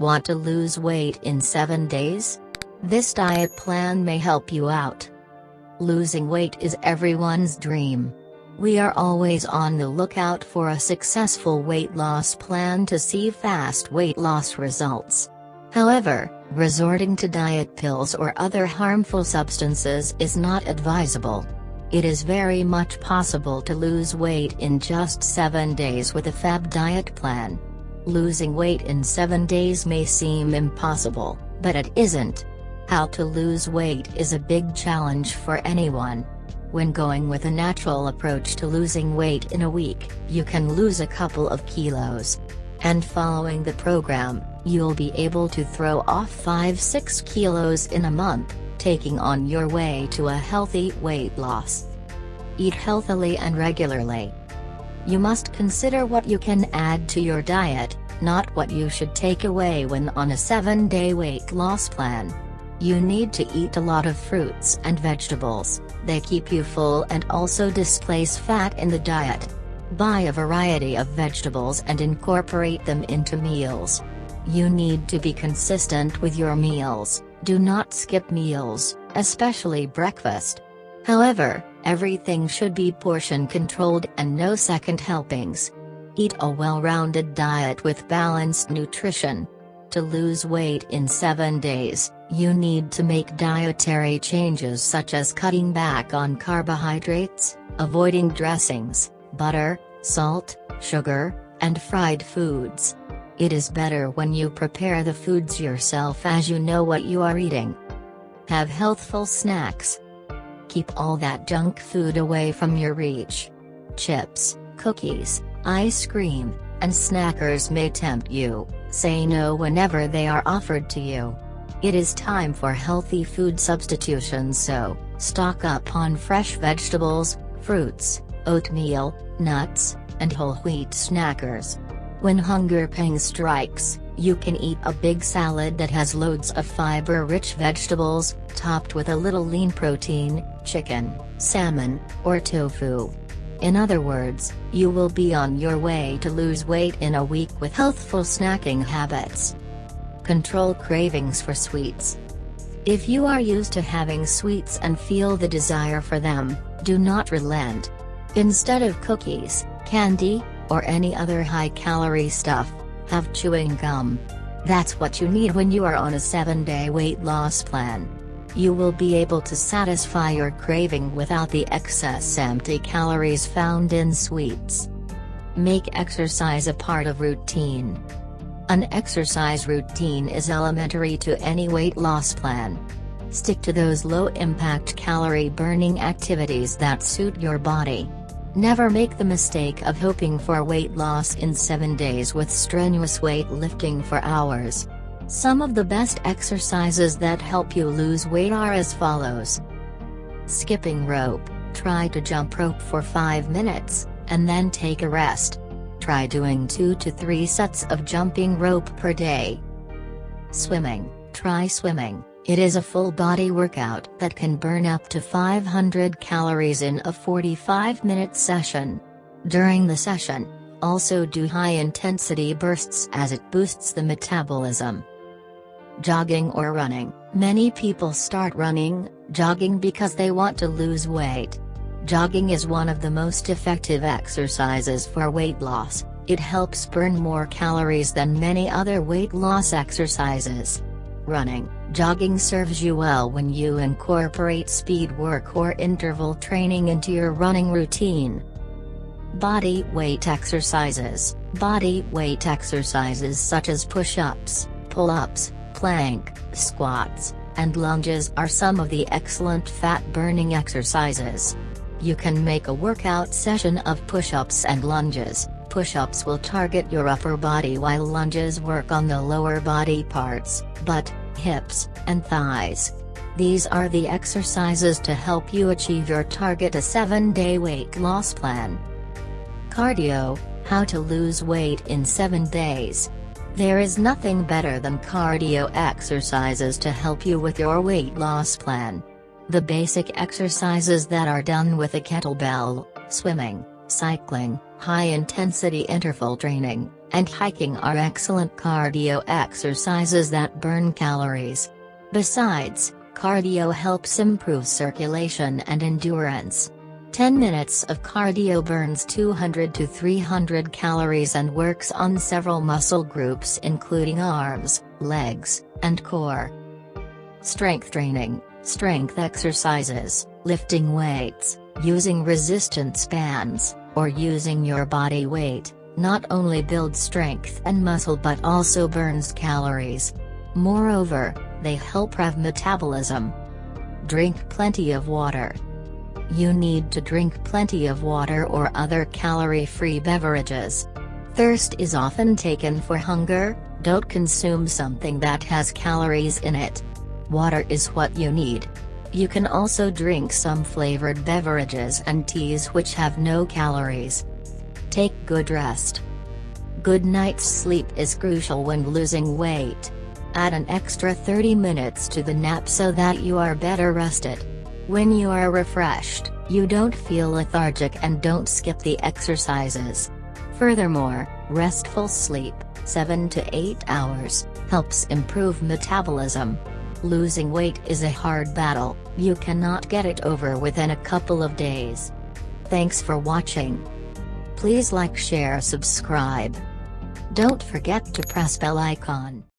Want to lose weight in 7 days? This diet plan may help you out. Losing weight is everyone's dream. We are always on the lookout for a successful weight loss plan to see fast weight loss results. However, resorting to diet pills or other harmful substances is not advisable. It is very much possible to lose weight in just 7 days with a FAB diet plan. Losing weight in 7 days may seem impossible, but it isn't. How to lose weight is a big challenge for anyone. When going with a natural approach to losing weight in a week, you can lose a couple of kilos. And following the program, you'll be able to throw off 5-6 kilos in a month, taking on your way to a healthy weight loss. Eat healthily and regularly. You must consider what you can add to your diet, not what you should take away when on a 7-day weight loss plan. You need to eat a lot of fruits and vegetables, they keep you full and also displace fat in the diet. Buy a variety of vegetables and incorporate them into meals. You need to be consistent with your meals, do not skip meals, especially breakfast. However, everything should be portion controlled and no second helpings. Eat a well-rounded diet with balanced nutrition. To lose weight in 7 days, you need to make dietary changes such as cutting back on carbohydrates, avoiding dressings, butter, salt, sugar, and fried foods. It is better when you prepare the foods yourself as you know what you are eating. Have healthful snacks. Keep all that junk food away from your reach. Chips, cookies, ice cream, and snackers may tempt you, say no whenever they are offered to you. It is time for healthy food substitutions so, stock up on fresh vegetables, fruits, oatmeal, nuts, and whole wheat snackers. When hunger pangs strikes, you can eat a big salad that has loads of fiber-rich vegetables, topped with a little lean protein, chicken, salmon, or tofu. In other words, you will be on your way to lose weight in a week with healthful snacking habits. Control cravings for sweets. If you are used to having sweets and feel the desire for them, do not relent. Instead of cookies, candy, or any other high-calorie stuff, have chewing gum. That's what you need when you are on a 7-day weight loss plan. You will be able to satisfy your craving without the excess empty calories found in sweets. Make exercise a part of routine. An exercise routine is elementary to any weight loss plan. Stick to those low-impact calorie-burning activities that suit your body. Never make the mistake of hoping for weight loss in 7 days with strenuous weightlifting for hours. Some of the best exercises that help you lose weight are as follows. Skipping rope, try to jump rope for 5 minutes, and then take a rest. Try doing 2 to 3 sets of jumping rope per day. Swimming, try swimming, it is a full body workout that can burn up to 500 calories in a 45 minute session. During the session, also do high intensity bursts as it boosts the metabolism. Jogging or running, many people start running, jogging because they want to lose weight. Jogging is one of the most effective exercises for weight loss, it helps burn more calories than many other weight loss exercises. Running, jogging serves you well when you incorporate speed work or interval training into your running routine. Body weight exercises Body weight exercises such as push-ups, pull-ups, plank, squats, and lunges are some of the excellent fat-burning exercises. You can make a workout session of push-ups and lunges. Push-ups will target your upper body while lunges work on the lower body parts, butt, hips, and thighs. These are the exercises to help you achieve your target a 7-day weight loss plan. Cardio, how to lose weight in 7 days. There is nothing better than cardio exercises to help you with your weight loss plan. The basic exercises that are done with a kettlebell, swimming, cycling, high-intensity interval training, and hiking are excellent cardio exercises that burn calories. Besides, cardio helps improve circulation and endurance. 10 minutes of cardio burns 200 to 300 calories and works on several muscle groups including arms, legs, and core. Strength training, strength exercises, lifting weights, using resistance bands, or using your body weight, not only builds strength and muscle but also burns calories. Moreover, they help rev metabolism. Drink plenty of water. You need to drink plenty of water or other calorie-free beverages. Thirst is often taken for hunger, don't consume something that has calories in it. Water is what you need. You can also drink some flavored beverages and teas which have no calories. Take good rest. Good night's sleep is crucial when losing weight. Add an extra 30 minutes to the nap so that you are better rested. When you are refreshed, you don't feel lethargic and don't skip the exercises. Furthermore, restful sleep, 7 to 8 hours, helps improve metabolism. Losing weight is a hard battle, you cannot get it over within a couple of days. Thanks for watching. Please like share subscribe. Don't forget to press bell icon.